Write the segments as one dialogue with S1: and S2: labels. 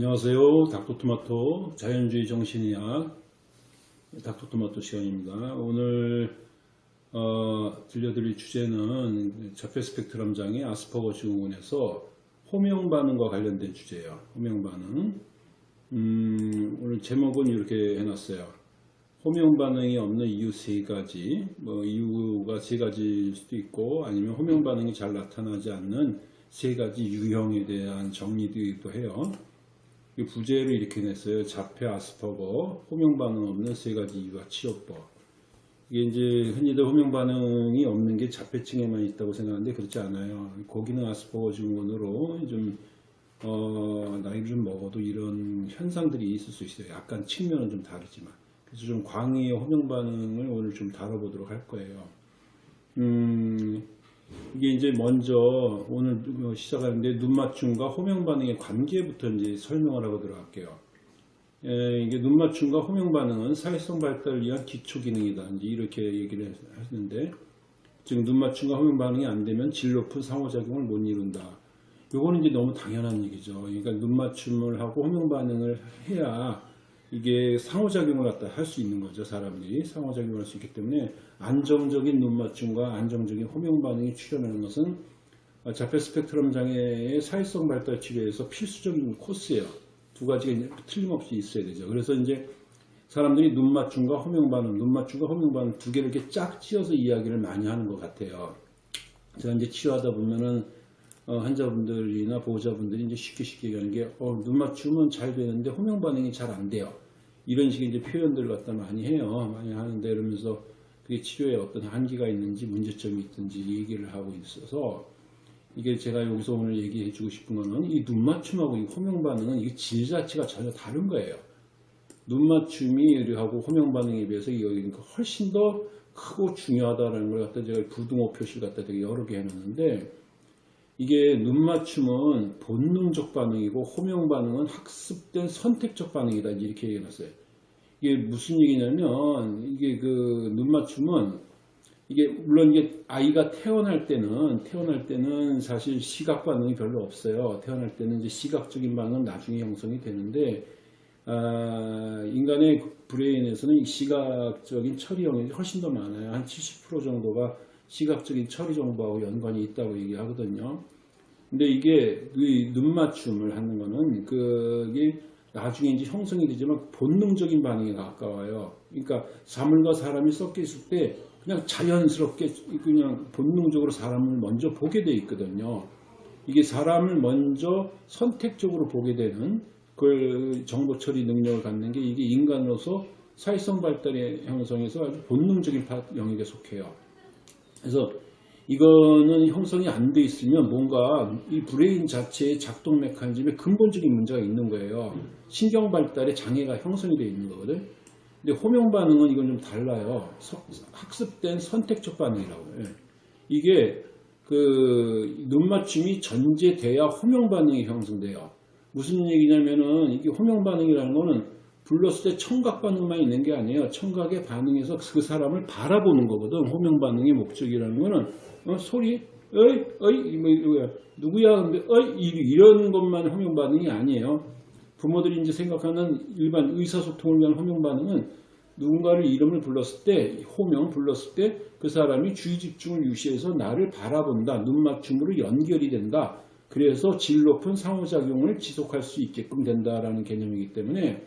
S1: 안녕하세요. 닥터토마토 자연주의 정신의학 닥터토마토 시간입니다. 오늘 어, 들려드릴 주제는 자폐 스펙트럼 장애 아스퍼거 증후군에서 호명 반응과 관련된 주제예요. 호명 반응. 음, 오늘 제목은 이렇게 해놨어요. 호명 반응이 없는 이유 세 가지. 뭐 이유가 세 가지일 수도 있고 아니면 호명 반응이 잘 나타나지 않는 세 가지 유형에 대한 정리도 해요. 이 부제를 이렇게 냈어요. 자폐 아스퍼거, 호명 반응 없는 세 가지 이유와 치료법. 이게 이제 흔히들 호명 반응이 없는 게 자폐층에만 있다고 생각하는데 그렇지 않아요. 고기능 아스퍼거 증후군으로 좀 어, 나이를 좀 먹어도 이런 현상들이 있을 수 있어요. 약간 측면은 좀 다르지만. 그래서 좀 광의의 호명 반응을 오늘 좀 다뤄보도록 할 거예요. 음, 이게 이제 먼저 오늘 시작하는데 눈맞춤과 호명 반응의 관계부터 이제 설명을 하고 들어갈게요. 에, 이게 눈맞춤과 호명 반응은 사회성 발달을 위한 기초 기능이다. 이제 이렇게 얘기를 하시는데 지금 눈맞춤과 호명 반응이 안 되면 질 높은 상호작용을 못 이룬다. 요거는 이제 너무 당연한 얘기죠. 그러니까 눈맞춤을 하고 호명 반응을 해야 이게 상호작용을 갖다 할 수 있는 거죠. 사람들이 상호작용을 할 수 있기 때문에 안정적인 눈맞춤과 안정적인 호명 반응이 출현하는 것은 자폐 스펙트럼 장애의 사회성 발달 치료에서 필수적인 코스예요. 두 가지가 틀림없이 있어야 되죠. 그래서 이제 사람들이 눈맞춤과 호명 반응, 눈맞춤과 호명 반응 두 개를 이렇게 짝 지어서 이야기를 많이 하는 것 같아요. 제가 이제 치료하다 보면은 어, 환자분들이나 보호자분들이 이제 쉽게 쉽게 얘기하는 게 어, 눈 맞춤은 잘 되는데 호명 반응이 잘 안 돼요. 이런 식의 이제 표현들을 갖다 많이 해요. 많이 하는데 이러면서 그게 치료에 어떤 한계가 있는지 문제점이 있든지 얘기를 하고 있어서 이게 제가 여기서 오늘 얘기해 주고 싶은 거는 이 눈 맞춤하고 이 호명 반응은 이게 질 자체가 전혀 다른 거예요. 눈 맞춤이 하고 호명 반응에 비해서 이거 훨씬 더 크고 중요하다는 걸 갖다 제가 부등호 표시를 갖다 되게 여러 개 해놨는데 이게 눈 맞춤은 본능적 반응이고 호명 반응은 학습된 선택적 반응이다 이렇게 얘기해 놨어요. 이게 무슨 얘기냐면 이게 그 눈 맞춤은 이게 물론 이게 아이가 태어날 때는 태어날 때는 사실 시각 반응이 별로 없어요. 태어날 때는 이제 시각적인 반응은 나중에 형성이 되는데 아, 인간의 브레인에서는 시각적인 처리 영역이 훨씬 더 많아요. 한 70% 정도가 시각적인 처리 정보하고 연관이 있다고 얘기하거든요. 근데 이게 눈 맞춤을 하는 거는 그게 나중에 이제 형성이 되지만 본능적인 반응에 가까워요. 그러니까 사물과 사람이 섞여 있을 때 그냥 자연스럽게 그냥 본능적으로 사람을 먼저 보게 돼 있거든요. 이게 사람을 먼저 선택적으로 보게 되는 그 정보 처리 능력을 갖는 게 이게 인간으로서 사회성 발달의 형성에서 아주 본능적인 영역에 속해요. 그래서 이거는 형성이 안 돼 있으면 뭔가 이 brain 자체의 작동 메커니즘에 근본적인 문제가 있는 거예요. 신경 발달에 장애가 형성이 되어 있는 거거든. 근데 호명 반응은 이건 좀 달라요. 학습된 선택적 반응이라고. 요 이게 그 눈맞춤이 전제돼야 호명 반응이 형성돼요. 무슨 얘기냐면은 이게 호명 반응이라는 거는 불렀을 때 청각 반응만 있는 게 아니에요. 청각의 반응에서 그 사람을 바라보는 거거든. 호명 반응의 목적이라는 거는 어, 소리, 어이, 어이, 뭐, 누구야, 어이, 이런 것만 호명 반응이 아니에요. 부모들이 이제 생각하는 일반 의사소통을 위한 호명 반응은 누군가를 이름을 불렀을 때, 호명 불렀을 때 그 사람이 주의 집중을 유시해서 나를 바라본다. 눈 맞춤으로 연결이 된다. 그래서 질 높은 상호작용을 지속할 수 있게끔 된다라는 개념이기 때문에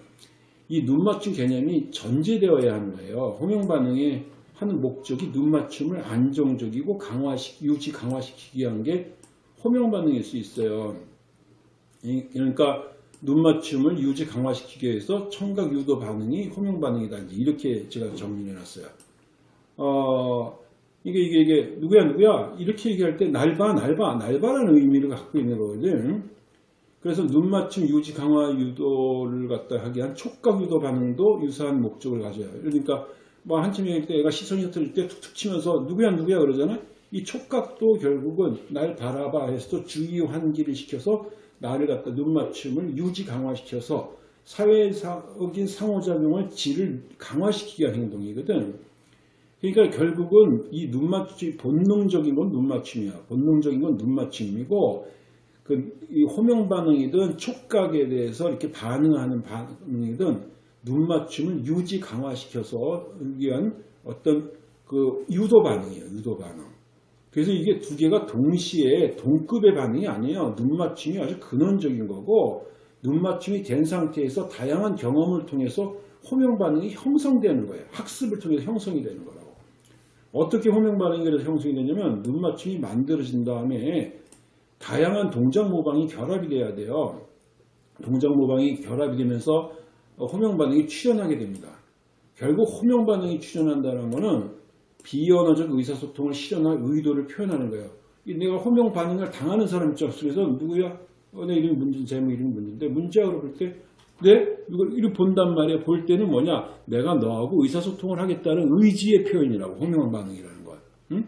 S1: 이 눈 맞춤 개념이 전제되어야 하는 거예요. 호명 반응의 하는 목적이 눈 맞춤을 안정적이고 강화시, 유지 강화시키기 위한 게 호명 반응일 수 있어요. 그러니까 눈 맞춤을 유지 강화시키기 위해서 청각 유도 반응이 호명 반응이다. 이렇게 제가 정리해 놨어요. 어, 이게, 이게, 이게, 누구야, 누구야? 이렇게 얘기할 때, 날봐, 날봐, 날봐라는 의미를 갖고 있는 거거든. 그래서 눈맞춤 유지 강화 유도를 갖다 하기 위한 촉각 유도 반응도 유사한 목적을 가져요. 그러니까, 뭐 한참 얘기할 때 애가 시선이 흐트릴 때 툭툭 치면서 누구야 누구야 그러잖아. 이 촉각도 결국은 날 바라봐 해서 주의 환기를 시켜서 나를 갖다 눈맞춤을 유지 강화시켜서 사회적인 상호작용을 질을 강화시키기 위한 행동이거든. 그러니까 결국은 이 눈맞춤 본능적인 건 눈맞춤이야. 본능적인 건 눈맞춤이고 그 이 호명 반응이든 촉각에 대해서 이렇게 반응하는 반응이든 눈 맞춤을 유지 강화시켜서 위한 어떤 그 유도 반응이에요. 유도 반응. 그래서 이게 두 개가 동시에 동급의 반응이 아니에요. 눈 맞춤이 아주 근원적인 거고 눈 맞춤이 된 상태에서 다양한 경험을 통해서 호명 반응이 형성되는 거예요. 학습을 통해서 형성이 되는 거라고. 어떻게 호명 반응이 형성이 되냐면 눈 맞춤이 만들어진 다음에 다양한 동작 모방이 결합이 돼야 돼요. 동작 모방이 결합이 되면서 호명 반응이 출현하게 됩니다. 결국 호명 반응이 출현한다는 것은 비언어적 의사소통을 실현할 의도를 표현하는 거예요. 이 내가 호명 반응을 당하는 사람 입장에서 누구야? 어, 내 이름이 문제, 제목 이름이 문제인데 문자로 볼 때, 네? 이걸 이렇게 본단 말이야. 볼 때는 뭐냐? 내가 너하고 의사소통을 하겠다는 의지의 표현이라고 호명 반응이라는 거야. 응?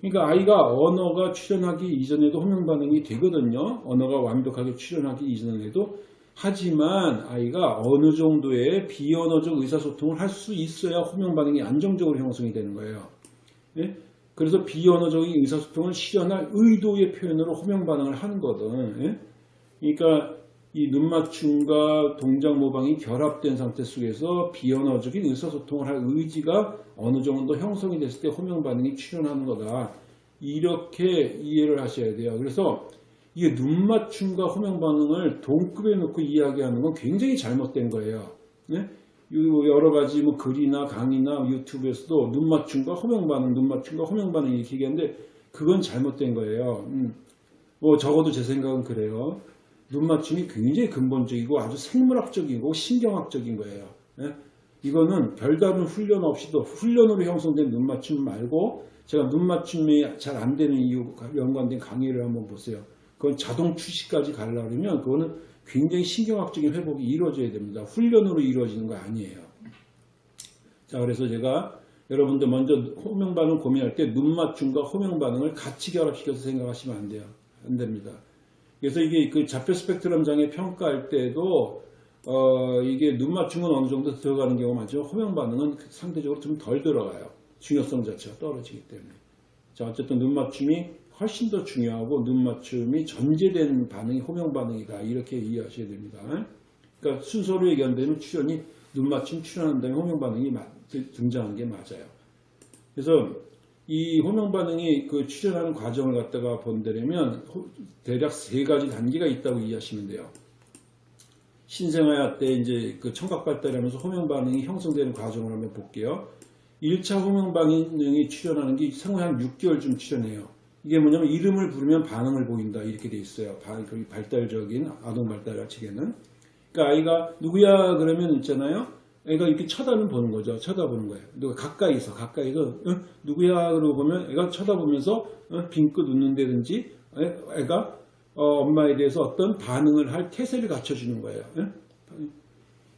S1: 그러니까 아이가 언어가 출현하기 이전에도 호명 반응이 되거든요. 언어가 완벽하게 출현하기 이전에도 하지만 아이가 어느 정도의 비언어적 의사소통을 할 수 있어야 호명 반응이 안정적으로 형성이 되는 거예요. 예? 그래서 비언어적인 의사소통을 실현할 의도의 표현으로 호명 반응을 하는 거든. 예? 그러니까 이 눈맞춤과 동작 모방이 결합된 상태 속에서 비언어적인 의사소통을 할 의지가 어느 정도 형성이 됐을 때 호명 반응이 출현하는 거다. 이렇게 이해를 하셔야 돼요. 그래서 이게 눈맞춤과 호명 반응을 동급에 놓고 이야기하는 건 굉장히 잘못된 거예요. 네? 여러 가지 뭐 글이나 강의나 유튜브에서도 눈맞춤과 호명 반응, 눈맞춤과 호명 반응 이렇게 얘기하는데 그건 잘못된 거예요. 음. 뭐 적어도 제 생각은 그래요. 눈 맞춤이 굉장히 근본적이고 아주 생물학적이고 신경학적인 거예요. 네? 이거는 별다른 훈련 없이도 훈련으로 형성된 눈 맞춤 말고 제가 눈 맞춤이 잘 안 되는 이유 연관된 강의를 한번 보세요. 그건 자동 출시까지 가려면 그거는 굉장히 신경학적인 회복이 이루어져야 됩니다. 훈련으로 이루어지는 거 아니에요. 자, 그래서 제가 여러분들 먼저 호명 반응 고민할 때 눈 맞춤과 호명 반응을 같이 결합시켜서 생각하시면 안 돼요. 안 됩니다. 그래서 이게 그 좌표 스펙트럼 장애 평가할 때도 어, 이게 눈 맞춤은 어느 정도 들어가는 경우가 많죠. 호명 반응은 상대적으로 좀 덜 들어가요. 중요성 자체가 떨어지기 때문에. 자, 어쨌든 눈 맞춤이 훨씬 더 중요하고 눈 맞춤이 전제된 반응이 호명 반응이다. 이렇게 이해하셔야 됩니다. 그러니까 순서로 얘기한다면 출현이 눈 맞춤 출현한 다음에 호명 반응이 등장하는 게 맞아요. 그래서 이 호명 반응이 그 출현하는 과정을 갖다가 본다면 대략 세 가지 단계가 있다고 이해하시면 돼요. 신생아야 때 이제 그 청각 발달하면서 호명 반응이 형성되는 과정을 한번 볼게요. 1차 호명 반응이 출현하는 게 생후 한 6개월쯤 출현해요. 이게 뭐냐면 이름을 부르면 반응을 보인다 이렇게 돼 있어요. 발달적인 아동 발달 측에는. 그러니까 아이가 누구야 그러면 있잖아요. 애가 이렇게 쳐다는 보는 거죠. 쳐다보는 거예요. 누가 가까이서 가까이서 어? 누구야 그러고 보면 애가 쳐다보면서 어? 빙긋 웃는다든지 애가 어, 엄마에 대해서 어떤 반응을 할 태세를 갖춰주는 거예요. 어?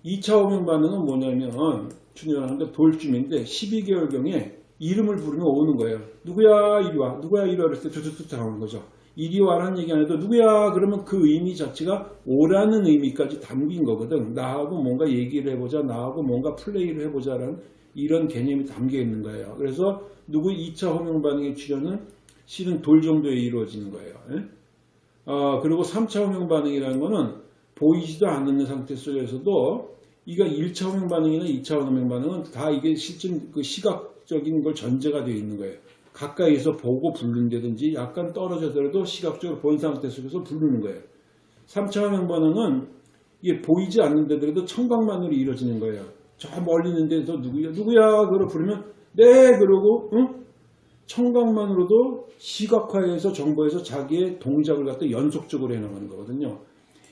S1: 2차 호명 반응은 뭐냐면 출현하는데 돌쯤인데 12개월경에 이름을 부르면 오는 거예요. 누구야 이리 와. 누구야 이리 와. 그랬을 때 툭툭툭 나오는 거죠. 이리 와라는 얘기 안 해도 누구야 그러면 그 의미 자체가 오라는 의미까지 담긴 거거든. 나하고 뭔가 얘기를 해보자. 나하고 뭔가 플레이를 해보자 라는 이런 개념이 담겨 있는 거예요. 그래서 누구 2차 호명 반응의 출현은 실은 돌 정도에 이루어지는 거예요. 예? 어, 그리고 3차 호명 반응이라는 거는 보이지도 않는 상태 속에서도 이가 1차 호명 반응이나 2차 호명 반응은 다 이게 실전 그 시각 적인 걸 전제가 되어 있는 거예요. 가까이서 보고 부른다든지 약간 떨어져더라도 시각적으로 본 상태 속에서 부르는 거예요. 3차 화면 반응은 이게 보이지 않는데도 청각만으로 이루어지는 거예요. 저 멀리 있는 데서 누구야 누구야 그러 부르면 네 그러고 응? 청각만으로도 시각화해서 정보에서 자기의 동작을 갖다 연속적으로 해나가는 거거든요.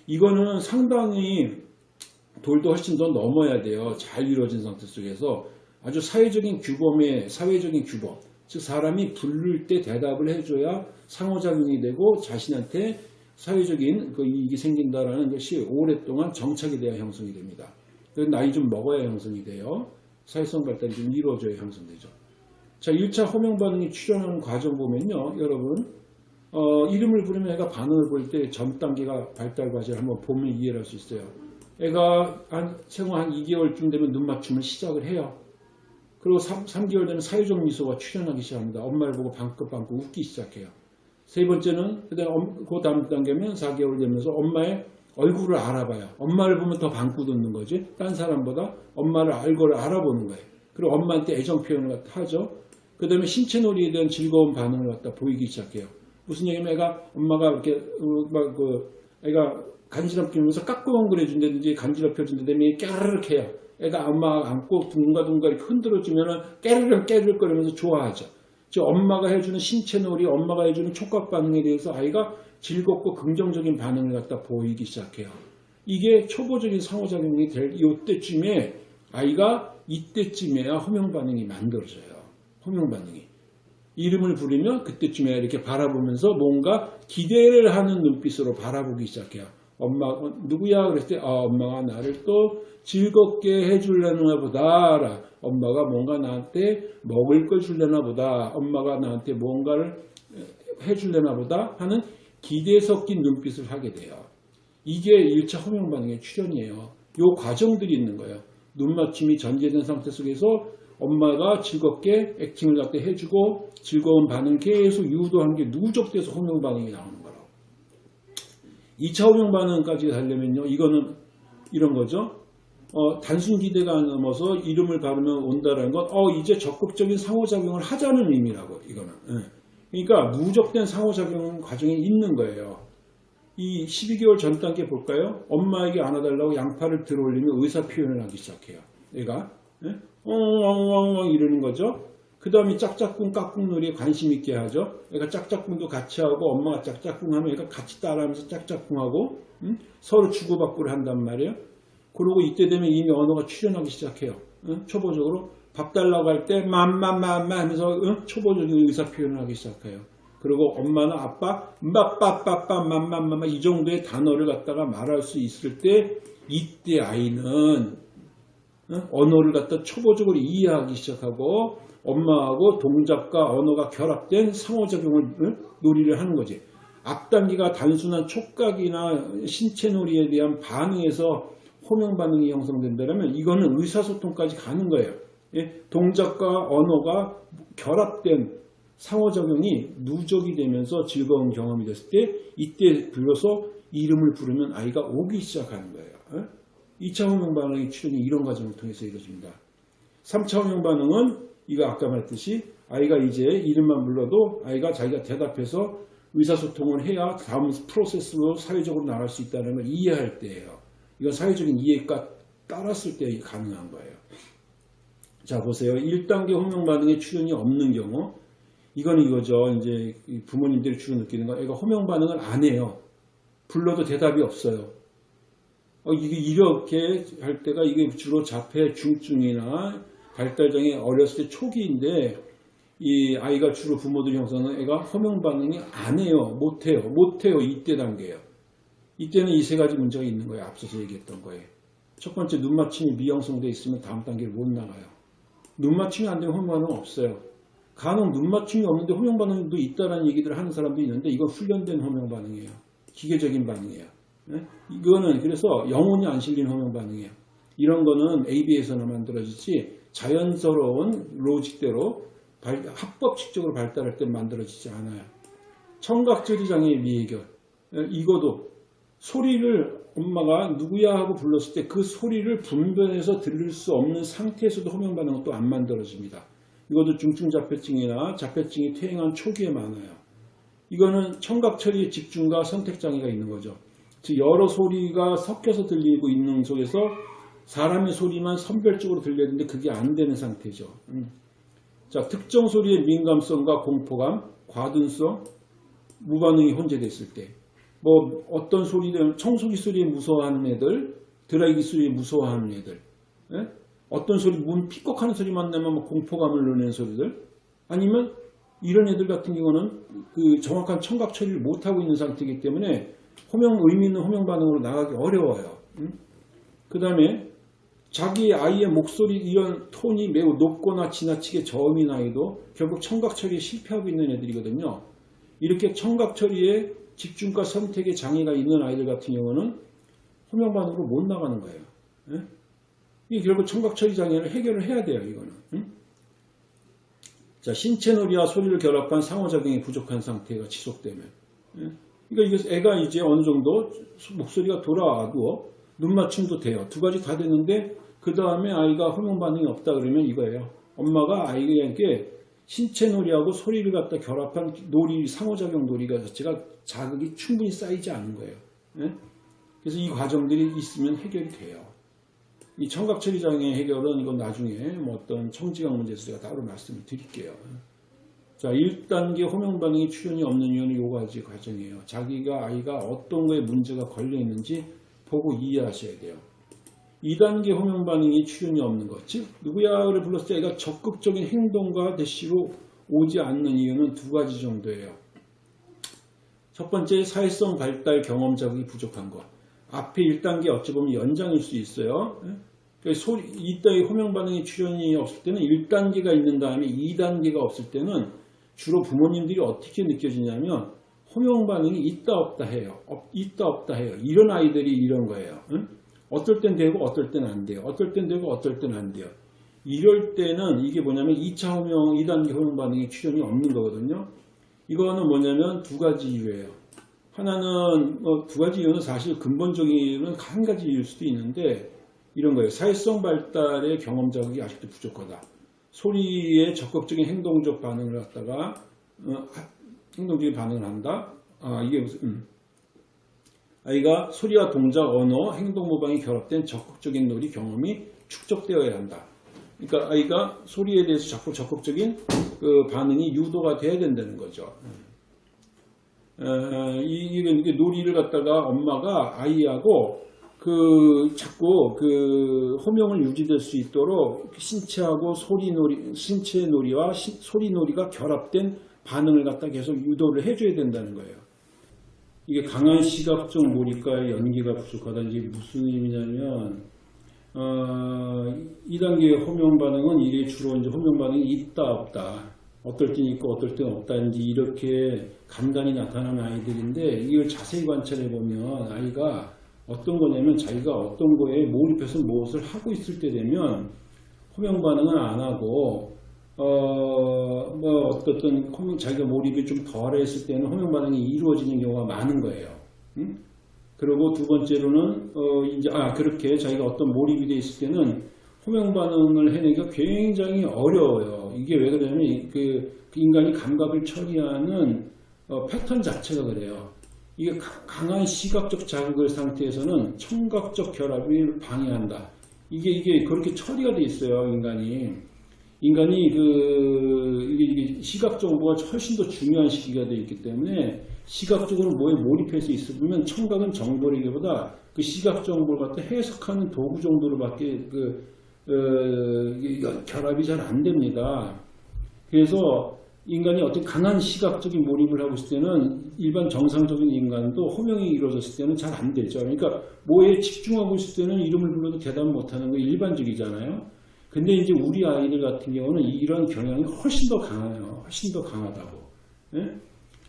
S1: 이거는 상당히 돌도 훨씬 더 넘어야 돼요. 잘 이루어진 상태 속에서 아주 사회적인 규범의 사회적인 규범 즉 사람이 부를 때 대답을 해줘야 상호작용이 되고 자신한테 사회적인 그 이익이 생긴다라는 것이 오랫동안 정착이 돼야 형성이 됩니다. 나이 좀 먹어야 형성이 돼요. 사회성 발달이 좀 이루어져야 형성되죠. 자, 1차 호명 반응이 출현하는 과정 보면요. 여러분 어, 이름을 부르면 애가 반응을 볼때전 단계가 발달 과정을 한번 보면 이해할 수 있어요. 애가 한 생후 한 2개월쯤 되면 눈 맞춤을 시작을 해요. 그리고 3, 3개월 되면 사회적 미소가 출현하기 시작합니다. 엄마를 보고 방긋방긋 웃기 시작해요. 세 번째는 그 다음 그 다음 단계면 4개월 되면서 엄마의 얼굴을 알아봐요. 엄마를 보면 더 방구 돋는 거지. 딴 사람보다 엄마를 알고를 알아보는 거예요. 그리고 엄마한테 애정 표현을 하죠. 그 다음에 신체 놀이에 대한 즐거운 반응을 갖다 보이기 시작해요. 무슨 얘기냐면 애가 엄마가 이렇게 어, 막그 애가 간지럽히면서 깎고엉그려 준다든지 간지럽혀 준다든지 깨르륵 해요. 애가 엄마 안고 둥가둥가 이렇게 흔들어주면은 깨르륵 깨르륵 거리면서 좋아하죠. 즉 엄마가 해주는 신체 놀이, 엄마가 해주는 촉각 반응에 대해서 아이가 즐겁고 긍정적인 반응을 갖다 보이기 시작해요. 이게 초보적인 상호작용이 될 이때쯤에 아이가 이때쯤에야 호명 반응이 만들어져요. 호명 반응이. 이름을 부르면 그때쯤에 이렇게 바라보면서 뭔가 기대를 하는 눈빛으로 바라보기 시작해요. 엄마 어, 누구야 그랬을 때 아, 엄마가 나를 또 즐겁게 해주려나 보다. 엄마가 뭔가 나한테 먹을 걸 줄려나 보다. 엄마가 나한테 뭔가를 해줄려나 보다 하는 기대 섞인 눈빛을 하게 돼요. 이게 1차 호명 반응의 출현이에요. 요 과정들이 있는 거예요. 눈 맞춤이 전제된 상태 속에서 엄마가 즐겁게 액팅을 갖다 해주고 즐거운 반응 계속 유도한 게 누적돼서 호명 반응이 나오는 거라고. 2차 호명 반응까지 가려면요. 이거는 이런 거죠. 어, 단순 기대가 넘어서 이름을 바르면 온다라는 건, 어, 이제 적극적인 상호작용을 하자는 의미라고, 이거는. 예. 그러니까 누적된 상호작용 과정이 있는 거예요. 이 12개월 전 단계 볼까요? 엄마에게 안아달라고 양팔을 들어 올리면 의사 표현을 하기 시작해요. 얘가. 예? 엉엉엉엉 이러는 거죠. 그 다음에 짝짝꿍 깍꿍놀이에 관심 있게 하죠. 얘가 짝짝꿍도 같이 하고 엄마가 짝짝꿍 하면 얘가 같이 따라하면서 짝짝꿍하고 음? 서로 주고받고를 한단 말이에요. 그리고 이때 되면 이미 언어가 출현하기 시작해요. 응? 초보적으로 밥 달라고 할 때 맘맘맘마 하면서 응? 초보적인 의사 표현을 하기 시작해요. 그리고 엄마는 아빠 맘빠빠빠 맘맘맘마 이 정도의 단어를 갖다가 말할 수 있을 때 이때 아이는 응? 언어를 갖다 초보적으로 이해하기 시작하고 엄마하고 동작과 언어가 결합된 상호작용을 응? 놀이를 하는 거지. 앞단계가 단순한 촉각이나 신체 놀이에 대한 반응에서 호명 반응이 형성된다면 이거는 의사소통까지 가는 거예요. 예? 동작과 언어가 결합된 상호작용이 누적이 되면서 즐거운 경험이 됐을 때 이때 비로소 이름을 부르면 아이가 오기 시작하는 거예요. 예? 2차 호명 반응의 출현이 이런 과정을 통해서 이루어집니다. 3차 호명 반응은 이거 아까 말했듯이 아이가 이제 이름만 불러도 아이가 자기가 대답해서 의사소통을 해야 다음 프로세스로 사회적으로 나갈 수 있다는 걸 이해할 때예요. 이건 사회적인 이해가 따랐을 때 가능한 거예요. 자 보세요. 1단계 호명 반응에 출현이 없는 경우 이거는 이거죠. 이제 부모님들이 주로 느끼는 거 애가 호명 반응을 안 해요. 불러도 대답이 없어요. 어, 이게 이렇게 할 때가 이게 주로 자폐 중증이나 발달장애 어렸을 때 초기인데 이 아이가 주로 부모들이 형성하는 애가 호명 반응이 안 해요. 못 해요. 못 해요. 이때 단계예요. 이때는 이 세 가지 문제가 있는 거예요. 앞서서 얘기했던 거예요. 첫 번째 눈 맞춤이 미형성되어 있으면 다음 단계를 못 나가요. 눈 맞춤이 안 되면 호명 반응 없어요. 간혹 눈 맞춤이 없는데 호명 반응도 있다라는 얘기들을 하는 사람도 있는데 이건 훈련된 호명 반응이에요. 기계적인 반응이에요. 네? 이거는 그래서 영혼이 안 실린 호명 반응이에요. 이런 거는 AB에서나 만들어지지 자연스러운 로직대로 발, 합법칙적으로 발달할 때 만들어지지 않아요. 청각저리 장애의 미해결 이거도 소리를 엄마가 누구야 하고 불렀을 때 그 소리를 분별해서 들을 수 없는 상태에서도 반응은 또안 만들어집니다. 이것도 중증 자폐증이나 자폐증이 퇴행한 초기에 많아요. 이거는 청각 처리의 집중과 선택 장애가 있는 거죠. 즉 여러 소리가 섞여서 들리고 있는 속에서 사람의 소리만 선별적으로 들려야 되는데 그게 안 되는 상태죠. 음. 자, 특정 소리의 민감성과 공포감, 과둔성, 무반응이 혼재됐을 때, 뭐 어떤 소리든 청소기 소리에 무서워하는 애들, 드라이기 소리에 무서워하는 애들, 예? 어떤 소리, 문 픽kok하는 소리만 나면 뭐 공포감을 넣는 소리들, 아니면 이런 애들 같은 경우는 그 정확한 청각 처리를 못하고 있는 상태이기 때문에 호명, 의미 있는 호명 반응으로 나가기 어려워요. 음? 그 다음에 자기 아이의 목소리 이런 톤이 매우 높거나 지나치게 저음이 나이도 결국 청각 처리에 실패하고 있는 애들이거든요. 이렇게 청각 처리에 집중과 선택에 장애가 있는 아이들 같은 경우는 호명 반응으로 못 나가는 거예요. 예? 이게 결국 청각 처리 장애를 해결을 해야 돼요. 이거는. 응? 자, 신체 놀이와 소리를 결합한 상호작용이 부족한 상태가 지속되면. 예? 그러니까 이게 애가 이제 어느 정도 목소리가 돌아와도 눈 맞춤도 돼요. 두 가지 다 됐는데 그 다음에 아이가 호르몬 반응이 없다 그러면 이거예요. 엄마가 아이에게 신체 놀이하고 소리를 갖다 결합한 놀이, 상호작용 놀이가 자체가 자극이 충분히 쌓이지 않은 거예요. 예? 그래서 이 과정들이 있으면 해결이 돼요. 이 청각 처리 장애 해결은 이건 나중에 뭐 어떤 청지각 문제에서 제가 따로 말씀을 드릴게요. 자, 1단계 호명 반응이 출현이 없는 이유는 요 가지 과정이에요. 자기가 아이가 어떤 거에 문제가 걸려 있는지 보고 이해하셔야 돼요. 2단계 호명 반응이 출현이 없는 것. 즉, 누구야를 불렀을 때 애가 적극적인 행동과 대시로 오지 않는 이유는 두 가지 정도예요. 첫 번째, 사회성 발달 경험 자극이 부족한 것. 앞에 1단계 어찌 보면 연장일 수 있어요. 그 소리, 이따의 호명 반응이 출현이 없을 때는 1단계가 있는 다음에 2단계가 없을 때는 주로 부모님들이 어떻게 느껴지냐면 호명 반응이 있다 없다 해요. 없, 있다 없다 해요. 이런 아이들이 이런 거예요. 응? 어떨 땐 되고 어떨 땐 안 돼요. 어떨 땐 되고 어떨 땐 안 돼요. 이럴 때는 이게 뭐냐면 2차 호명, 2단계 호명 반응이 출현이 없는 거거든요. 이거는 뭐냐면 두 가지 이유예요. 하나는 뭐 두 가지 이유는 사실 근본적인 이유는 한 가지 이유일 수도 있는데 이런 거예요. 사회성 발달의 경험 자극이 아직도 부족하다. 소리에 적극적인 행동적 반응을 갖다가 어, 행동적인 반응을 한다. 아 이게 무슨 음. 아이가 소리와 동작, 언어, 행동 모방이 결합된 적극적인 놀이 경험이 축적되어야 한다. 그러니까 아이가 소리에 대해서 자꾸 적극적인 그 반응이 유도가 돼야 된다는 거죠. 어, 이게, 이게 놀이를 갖다가 엄마가 아이하고 그 자꾸 그 호명을 유지될 수 있도록 신체하고 소리 놀이, 신체 놀이와 시, 소리 놀이가 결합된 반응을 갖다 계속 유도를 해줘야 된다는 거예요. 이게 강한 시각적 몰입과의 연기가 부족하다. 이게 무슨 의미냐면 어, 2단계 호명 반응은 이게 주로 이제 호명 반응이 있다 없다. 어떨 땐 있고 어떨 땐 없다든지 이렇게 간단히 나타나는 아이들인데 이걸 자세히 관찰해 보면 아이가 어떤 거냐면 자기가 어떤 거에 몰입해서 무엇을 하고 있을 때 되면 호명 반응은 안 하고 어 뭐 어떻든 호명 자기가 몰입이 좀 덜해 있을 때는 호명 반응이 이루어지는 경우가 많은 거예요. 응? 그리고 두 번째로는 어 이제 아 그렇게 자기가 어떤 몰입이 돼 있을 때는 호명 반응을 해내기가 굉장히 어려워요. 이게 왜 그러냐면 그 인간이 감각을 처리하는 어 패턴 자체가 그래요. 이게 강한 시각적 자극을 상태에서는 청각적 결합을 방해한다. 이게 이게 그렇게 처리가 돼 있어요, 인간이. 인간이 그 이게 시각 정보가 훨씬 더 중요한 시기가 되어 있기 때문에 시각적으로 뭐에 몰입해서 있으면 청각은 정보이기보다 그 시각 정보를 갖다 해석하는 도구 정도로밖에 그 어, 결합이 잘 안 됩니다. 그래서 인간이 어떤 강한 시각적인 몰입을 하고 있을 때는 일반 정상적인 인간도 호명이 이루어졌을 때는 잘 안 되죠. 그러니까 뭐에 집중하고 있을 때는 이름을 불러도 대답 못하는 거 일반적이잖아요. 근데 이제 우리 아이들 같은 경우는 이런 경향이 훨씬 더 강해요. 훨씬 더 강하다고. 예?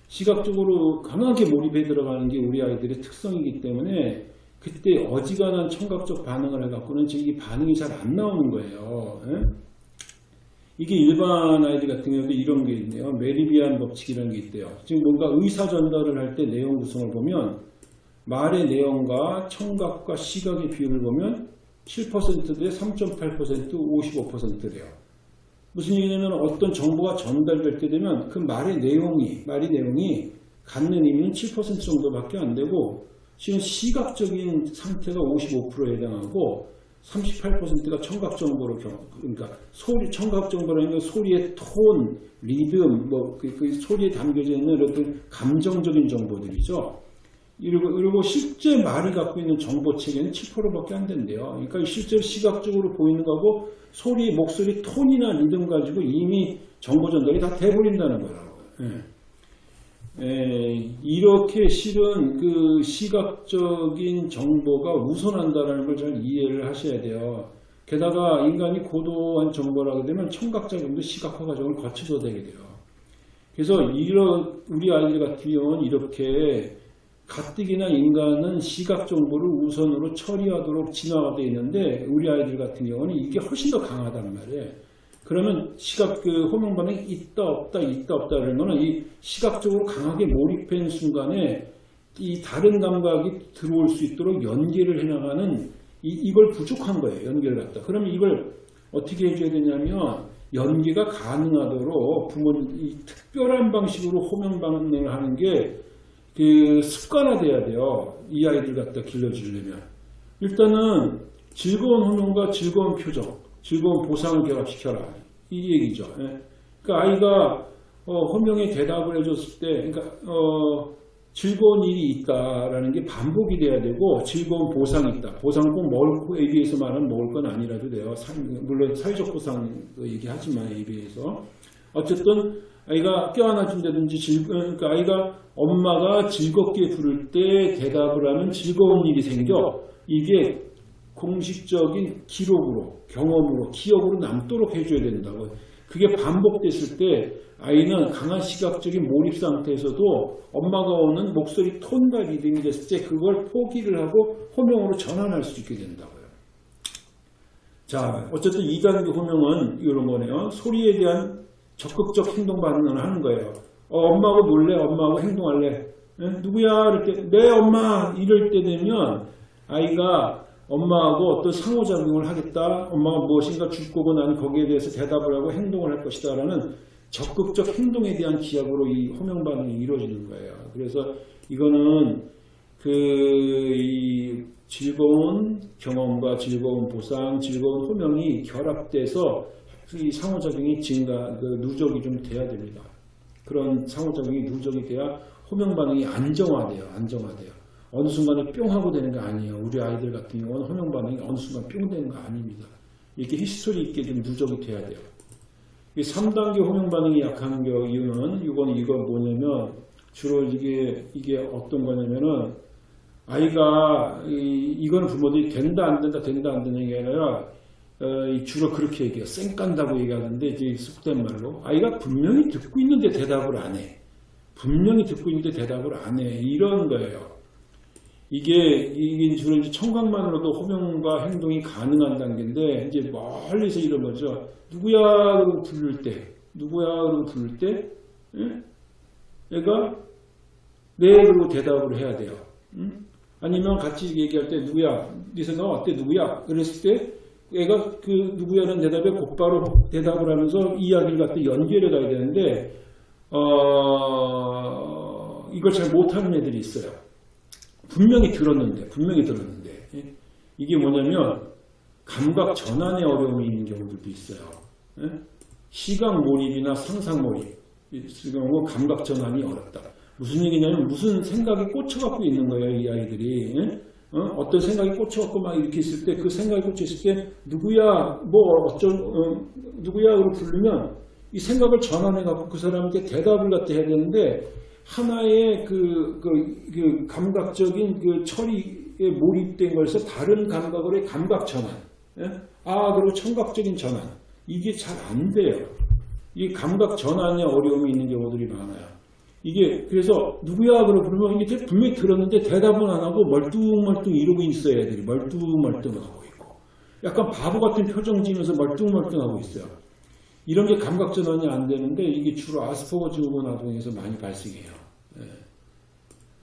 S1: 시각적으로 강하게 몰입해 들어가는 게 우리 아이들의 특성이기 때문에 그때 어지간한 청각적 반응을 해갖고는 지금 이 반응이 잘 안 나오는 거예요. 예? 이게 일반 아이들 같은 경우도 이런 게 있네요. 메리비안 법칙이라는 게 있대요. 지금 뭔가 의사 전달을 할 때 내용 구성을 보면 말의 내용과 청각과 시각의 비율을 보면 7%대 3.8% 55%래요. 무슨 얘기냐면 어떤 정보가 전달될 때 되면 그 말의 내용이 말의 내용이 갖는 의미는 7% 정도밖에 안 되고 지금 시각적인 상태가 55%에 해당하고 38%가 청각 정보로 그러니까 소리 청각 정보라는 건 소리의 톤, 리듬, 뭐그 그 소리에 담겨져 있는 어떤 감정적인 정보들이죠. 그리고, 그리고 실제 말이 갖고 있는 정보 체계는 7%밖에 안 된대요. 그러니까 실제로 시각적으로 보이는 거하고 소리, 목소리, 톤이나 리듬 가지고 이미 정보 전달이 다 돼버린다는 거라고. 예. 에, 이렇게 실은 그 시각적인 정보가 우선한다는 걸 잘 이해를 하셔야 돼요. 게다가 인간이 고도한 하게 되면 청각작용도 시각화 과정을 거쳐서 되게 돼요. 그래서 이런 우리 아이들 같은 경우는 이렇게 가뜩이나 인간은 시각 정보를 우선으로 처리하도록 진화가 되어 있는데 우리 아이들 같은 경우는 이게 훨씬 더 강하단 말이에요. 그러면 시각 그 호명 반응이 있다 없다 있다 없다 거는 이 시각적으로 강하게 몰입한 순간에 이 다른 감각이 들어올 수 있도록 연계를 해나가는 이, 이걸 부족한 거예요. 연계를 갖다. 그러면 이걸 어떻게 해줘야 되냐면 연계가 가능하도록 부모 이 특별한 방식으로 호명 반응을 하는 게 그 습관화돼야 돼요. 이 아이들 갖다 길러주려면 일단은 즐거운 호명과 즐거운 표정, 즐거운 보상을 결합시켜라 이 얘기죠. 예. 그러니까 아이가 어, 호명에 대답을 해줬을 때, 그러니까 어, 즐거운 일이 있다라는 게 반복이 돼야 되고 즐거운 보상이 있다. 보상은 꼭 먹을 거 AB에서 말하는 먹을 건 아니라도 돼요. 사- 물론 사회적 보상 얘기하지만 AB에서 어쨌든 아이가 껴안아준다든지 즐, 그러니까 아이가 엄마가 즐겁게 부를 때 대답을 하면 즐거운 일이 생겨 이게 공식적인 기록으로 경험으로 기억으로 남도록 해줘야 된다고 그게 반복됐을 때 아이는 강한 시각적인 몰입 상태에서도 엄마가 오는 목소리 톤과 리듬이 됐을 때 그걸 포기를 하고 호명으로 전환할 수 있게 된다고요. 자, 어쨌든 2단계 호명은 이런 거네요. 소리에 대한 적극적 행동 반응을 하는 거예요. 어, 엄마하고 놀래? 엄마하고 행동할래? 예? 누구야? 때, 내 엄마! 이럴 때 되면 아이가 엄마하고 어떤 상호작용을 하겠다. 엄마가 무엇인가 줄 거고 나는 거기에 대해서 대답을 하고 행동을 할 것이다. 라는 적극적 행동에 대한 기약으로 이 호명 반응이 이루어지는 거예요. 그래서 이거는 그, 이 즐거운 경험과 즐거운 보상, 즐거운 호명이 결합돼서 이 상호작용이 증가, 그 누적이 좀 돼야 됩니다. 그런 상호작용이 누적이 돼야 호명 반응이 안정화돼요. 안정화돼요. 어느 순간에 뿅 하고 되는 거 아니에요. 우리 아이들 같은 경우는 호명 반응이 어느 순간 뿅 되는 거 아닙니다. 이렇게 history 있게 좀 누적이 돼야 돼요. 이 3단계 호명 반응이 약한 겨 이유는 이건 이거 뭐냐면 주로 이게 이게 어떤 거냐면은 아이가 이, 이거는 부모들이 된다 안 된다 된다 안 되는 게 아니라 어, 이 주로 그렇게 얘기해요. 쌩 깐다고 얘기하는데 이제 속된 말로 아이가 분명히 듣고 있는데 대답을 안 해. 분명히 듣고 있는데 대답을 안 해. 이런 거예요. 이게 이게 주로 이제 청각만으로도 호명과 행동이 가능한 단계인데 이제 멀리서 이런 거죠. 누구야 그러고 부를 때, 누구야 그러고 부를 때, 예? 얘가 네 그러고 대답을 해야 돼요. 응? 아니면 같이 얘기할 때 누구야, 네 생각 어때 누구야? 그랬을 때 얘가 그 누구야는 대답에 곧바로 대답을 하면서 이야기를 갖다 연결해 가야 되는데 어, 이걸 잘 못하는 애들이 있어요. 분명히 들었는데, 분명히 들었는데, 예? 이게 뭐냐면, 감각 전환에 어려움이 있는 경우들도 있어요. 예? 시각 몰입이나 상상 몰입, 지금 감각 전환이 어렵다. 무슨 얘기냐면, 무슨 생각이 꽂혀갖고 있는 거예요, 이 아이들이. 예? 어? 떤 생각이 꽂혀갖고 막 이렇게 있을 때, 그 생각이 꽂혀있을 때, 누구야, 뭐, 어쩌, 어, 누구야, 로 부르면, 이 생각을 전환해갖고 그 사람한테 대답을 갖다 해야 되는데, 하나의 그, 그, 그 감각적인 그 처리에 몰입된 것에서 다른 감각으로의 감각 전환. 예? 아, 그리고 청각적인 전환. 이게 잘 안 돼요. 이 감각 전환에 어려움이 있는 경우들이 많아요. 이게, 그래서 누구야? 그러고 그러면 이게 분명히 들었는데 대답은 안 하고 멀뚱멀뚱 이러고 있어요. 애들이 멀뚱멀뚱 하고 있고. 약간 바보 같은 표정 지으면서 멀뚱멀뚱 하고 있어요. 이런 게 감각 전환이 안 되는데 이게 주로 아스퍼거 증후군 아동에서 많이 발생해요. 예.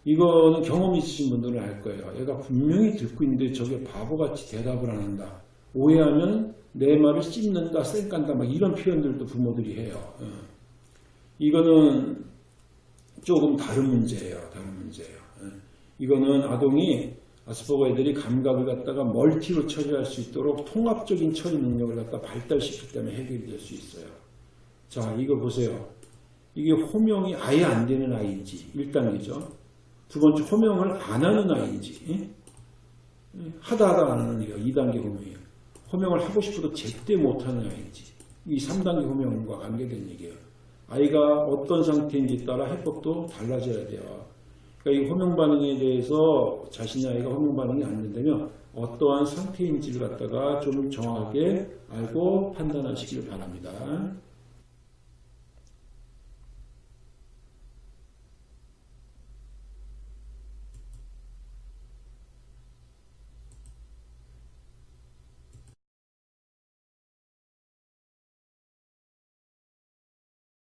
S1: 이거는 경험 있으신 분들은 알 거예요. 얘가 분명히 듣고 있는데 저게 바보같이 대답을 안 한다. 오해하면 내 말을 씹는다, 쌩깐다, 막 이런 표현들도 부모들이 해요. 예. 이거는 조금 다른 문제예요. 다른 문제예요. 예. 이거는 아동이 아스퍼거 애들이 감각을 갖다가 멀티로 처리할 수 있도록 통합적인 처리 능력을 갖다 발달시키기 때문에 해결이 될 수 있어요. 자, 이거 보세요. 이게 호명이 아예 안 되는 아이인지 1단계죠. 두 번째 호명을 안 하는 아이인지 예? 하다 하다 안 하는 애가 2단계 호명이에요. 호명을 하고 싶어도 제때 못하는 아이인지 이 3단계 호명과 관계된 얘기예요. 아이가 어떤 상태인지 따라 해법도 달라져야 돼요. 그러니까 이 호명 반응에 대해서 자신의 아이가 호명 반응이 안 된다면 어떠한 상태인지를 갖다가 좀 정확하게 알고 판단하시길 바랍니다.